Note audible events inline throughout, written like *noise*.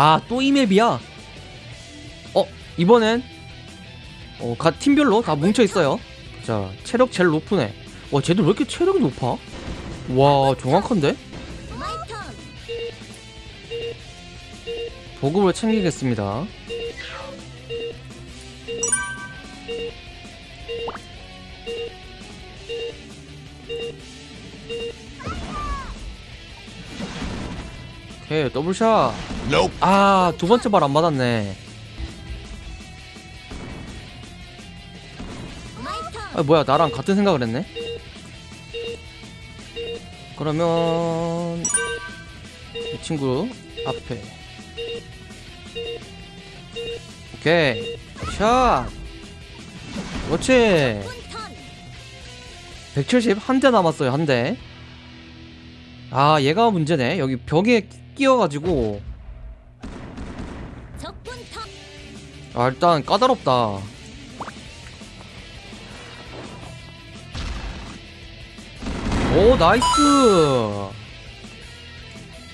아 또 이 맵이야? 어 이번엔? 어, 각 팀별로 다 뭉쳐있어요. 자 체력 제일 높은 애와 쟤들 왜 이렇게 체력이 높아? 와 정확한데? 보급을 챙기겠습니다 오케이 double shot. 아두 번째 발 안 맞았네 my turn. 아 뭐야 나랑 같은 생각을 했네 그러면 이 친구 앞에 오케이 샷 그렇지 적군 turn. 170 한 대 남았어요 한대아 얘가 문제네 여기 벽에 끼어가지고. 아 일단 까다롭다 오 nice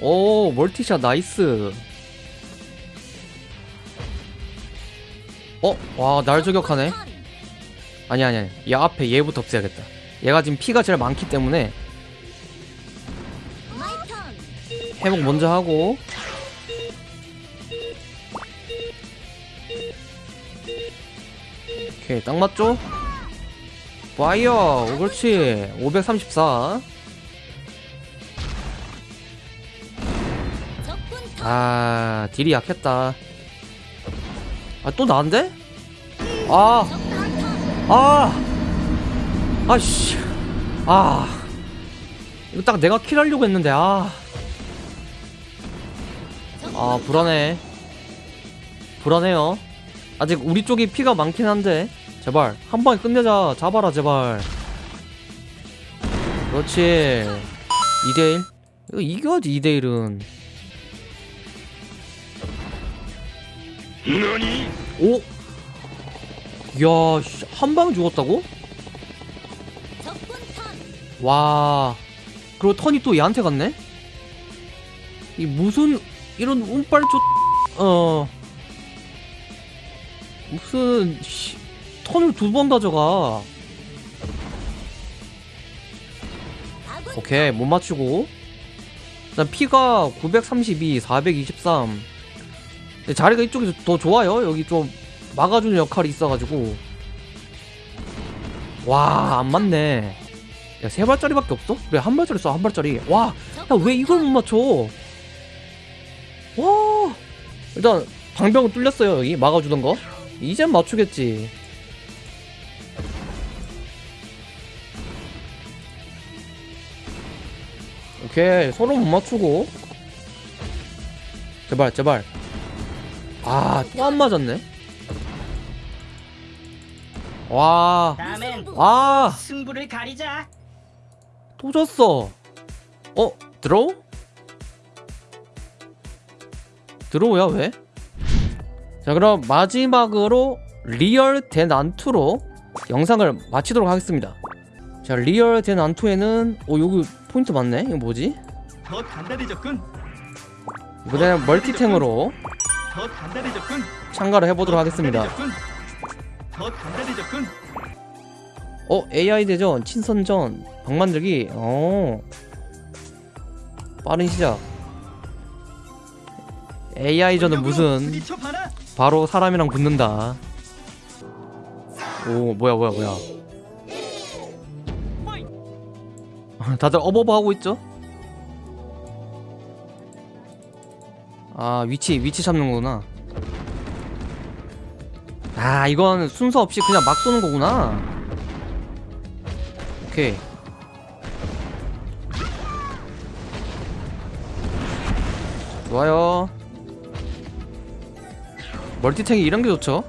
오 multi shot nice 어? 와 날 저격하네 turn. 아니 아니 아니 얘 앞에 얘부터 없애야겠다 얘가 지금 피가 제일 많기 때문에 회복 먼저 하고 오케이 딱 맞죠? fire 그렇지 534 적군 turn. 아 deal이 약했다 아 또 나인데? 아 아! 아씨 아 이거 딱 내가 킬하려고 했는데 아 아 불안해. 불안해요. 아직 우리 쪽이 피가 많긴 한데. 제발 한 방에 끝내자. 잡아라 제발. 그렇지. 2대1 이거 이겨야지 2대1은. Nani? 오? 씨, 한 방에 죽었다고? 와. 그리고 턴이 또 얘한테 갔네? 이 무슨 이런 운빨 쫓어. 무슨 씨, 턴을 두 번 가져가. 오케이 못 맞추고. 일단 피가 932 423 근데 자리가 이쪽이 더 좋아요. 여기 좀 막아주는 역할이 있어가지고. 와 안 맞네. 야 세 발짜리밖에 없어? 그래 한 발짜리 써 한 발짜리? 와야 왜 이걸 못 맞춰? 와 일단 방병은 뚫렸어요 여기. 막아주던 거. 이젠 맞추겠지. 오케이 서로 못 맞추고. 제발 제발. 아 또 안 맞았네. 와. 아, 승부를 가리자. 또 졌어. 어, draw? draw야, 왜? 자, 그럼 마지막으로 real 대난투로 영상을 마치도록 하겠습니다. 자, real 대난투에는, 어, 여기 포인트 맞네? 이거 뭐지? 더 단단해졌군. 이번에는 멀티탱으로 더 단단해졌군. 참가를 해보도록 더 하겠습니다. 더 단단해졌군. 어, AI 대전, 친선전, 방 만들기, 어. 빠른 시작. AI전은 무슨. 바로 사람이랑 붙는다. 오 뭐야 뭐야 뭐야. 다들 어버버 하고 있죠? 아 위치 위치 잡는구나. 아 이건 순서 없이 그냥 막 쏘는 거구나. 오케이. 좋아요. 멀티탱이 이런 게 좋죠.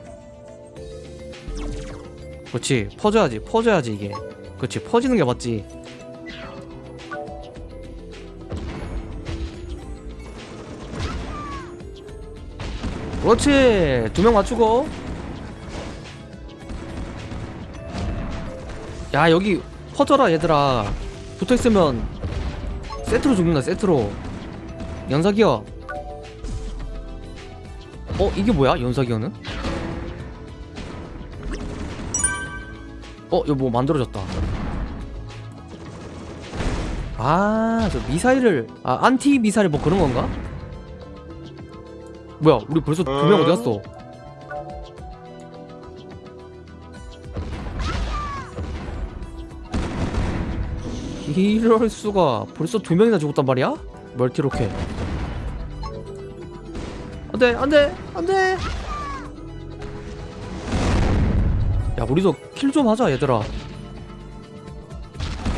그렇지 퍼져야지 퍼져야지 이게. 그렇지 퍼지는 게 맞지. 그렇지 두 명 맞추고. 야 여기 퍼져라 얘들아. 붙어있으면 세트로 죽는다 세트로. 연사기어 어 이게 뭐야 연사기어는? 어 이거 뭐 만들어졌다 아 저 미사일을 아 안티 미사일 뭐 그런 건가? 뭐야 우리 벌써 두 명 어디 갔어? 이럴 수가 벌써 두 명이나 죽었단 말이야? 멀티로켓 안돼 안돼 안돼. 야 우리도 킬 좀 하자 얘들아.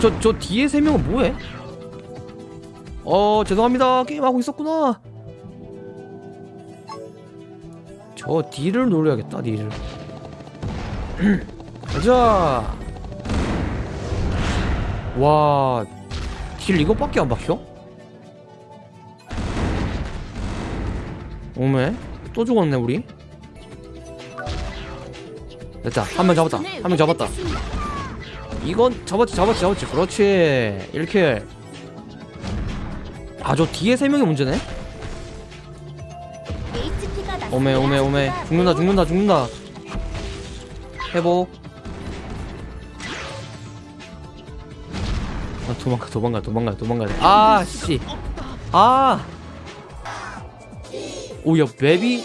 저 저 뒤에 세 명은 뭐해? 어 죄송합니다. 게임하고 있었구나. 저 D를 노려야겠다 D를 *clears throat* 가자. 와, 딜 이것밖에 안 박혀? 오메, 또 죽었네 우리. 됐다, 한 명 잡았다, 한 명 잡았다. 이건 잡았지, 잡았지, 잡았지. 그렇지, 1킬. 아, 저 뒤에 세 명이 문제네. 오메, 오메, 오메. 죽는다, 죽는다, 죽는다. 회복. 아, 도망가, 도망가, 도망가, 도망가. 아, 씨. 아. 오, 야, 맵이.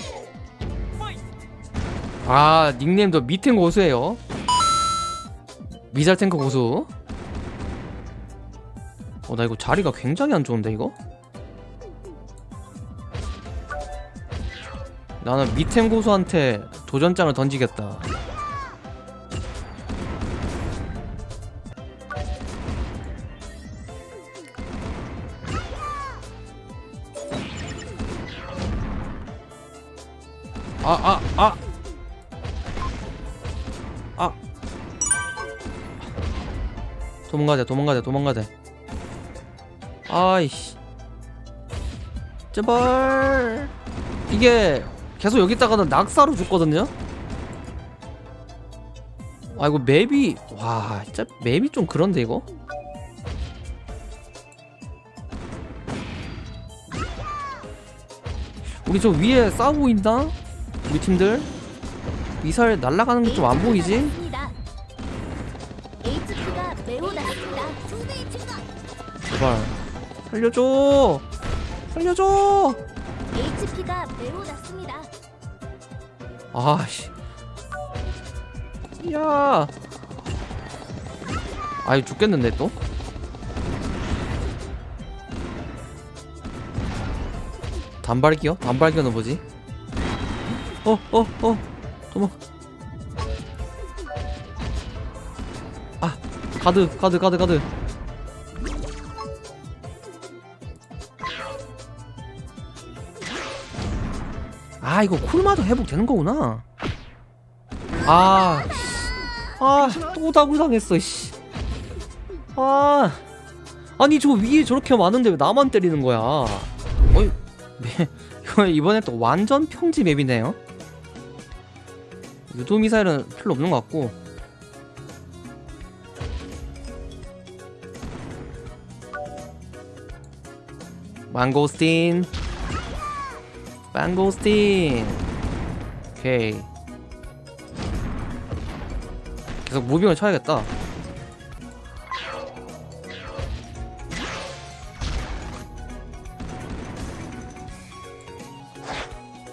아, 닉네임도 미탱 고수예요. 미잘 탱크 고수. 어, 나 이거 자리가 굉장히 안 좋은데 이거? 나는 미탱 고수한테 도전장을 던지겠다. 아, 아, 아. 아. 도망가자, 도망가자, 도망가자. 아이씨. 제발. 이게 계속 여기 있다가는 낙사로 죽거든요? 아, 이거 맵이, 와, 진짜 맵이 좀 그런데, 이거? 우리 저 위에 싸우고 있나? 우리 팀들? 미사일 날아가는 게 좀 안 보이지? 제발 살려줘 살려줘 HP가 매우 낮습니다. 아씨 야 아이 죽겠는데 또 단발기요? 단발기는 뭐지? 어 어어 도망 아 가드 가드 가드 가드 아 이거 쿨마저 회복되는 거구나 아, 아, 또 다굴 당했어, 씨. 아, 아니 저 위에 저렇게 많은데 왜 나만 때리는 거야? 어이, 네, *laughs* 이번에 또 완전 평지 맵이네요. 유도 미사일은 필요 없는 것 같고. 망고스틴, 망고스틴. 오케이. 계속 무빙을 쳐야겠다.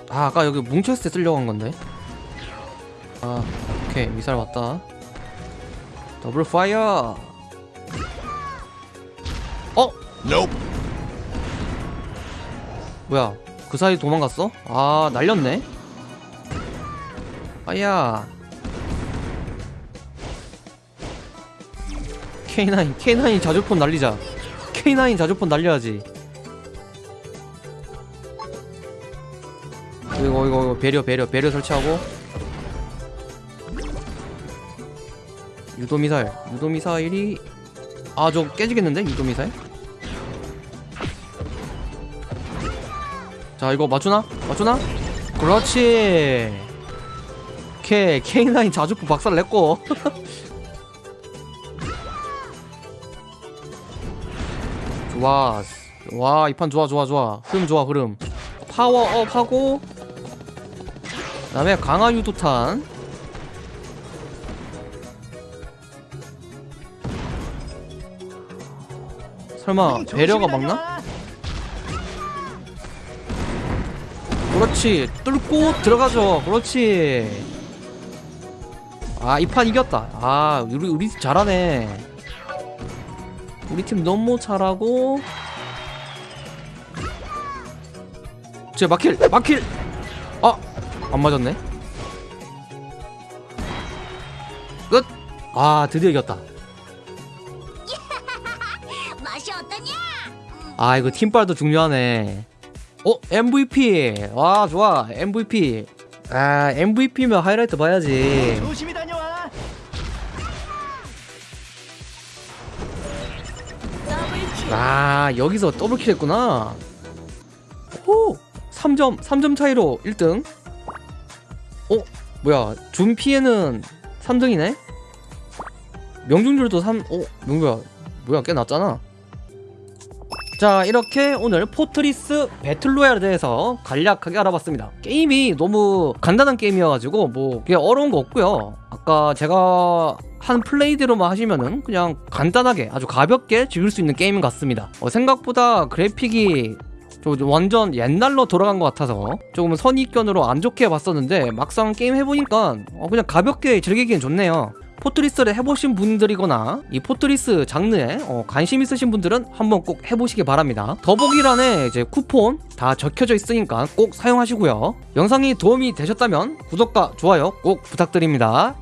아, 아까 여기 뭉쳤을 때 쓰려고 한 건데. 아, 오케이. 미사일 왔다. double fire! 어? 뭐야? 그 사이 도망갔어? 아, 날렸네? 아야. K9 K9 자주포 날리자 K9 자주포 날려야지 이거 이거 이거 배려 배려 배려 설치하고 유도 미사일. 유도 미사일이 아저 깨지겠는데? 유도 미사일? 자 이거 맞추나? 맞추나? 그렇지. K K9 자주폰 박살 냈고. *laughs* 좋아. 와 이 판 좋아 좋아 좋아. 흐름 좋아 흐름. 파워업 하고 그 다음에 강화 유도탄 설마 응, 배려가 막나? 그렇지. 뚫고 들어가죠. 그렇지. 아 이 판 이겼다. 아 우리 우리 팀 잘하네. 우리 팀 너무 잘하고. 제 마킬 마킬! 아안 맞았네. 끝아 드디어 이겼다 아 이거 팀빨도 중요하네. 어 MVP 와 좋아. MVP 아 MVP면 하이라이트 봐야지. 조심히 다녀와. 아 여기서 double kill 했구나. 오 3점 3점 차이로 1등. 어 뭐야. 준 피해는 3등이네? 명중률도 3 어? 명구야. 뭐야 꽤 낮잖아 자 이렇게 오늘 포트리스 배틀로얄에 대해서 간략하게 알아봤습니다. 게임이 너무 간단한 게임이어가지고 뭐 그냥 어려운 거 없고요. 아까 제가 한 플레이대로만 하시면은 그냥 간단하게 아주 가볍게 즐길 수 있는 게임 같습니다. 어, 생각보다 그래픽이 좀 완전 옛날로 돌아간 것 같아서 조금 선입견으로 안 좋게 봤었는데 막상 게임 해보니까 어, 그냥 가볍게 즐기기엔 좋네요 포트리스를 해보신 분들이거나 이 포트리스 장르에 어, 관심 있으신 분들은 한번 꼭 해보시기 바랍니다. 더보기란에 이제 쿠폰 다 적혀져 있으니까 꼭 사용하시고요. 영상이 도움이 되셨다면 구독과 좋아요 꼭 부탁드립니다.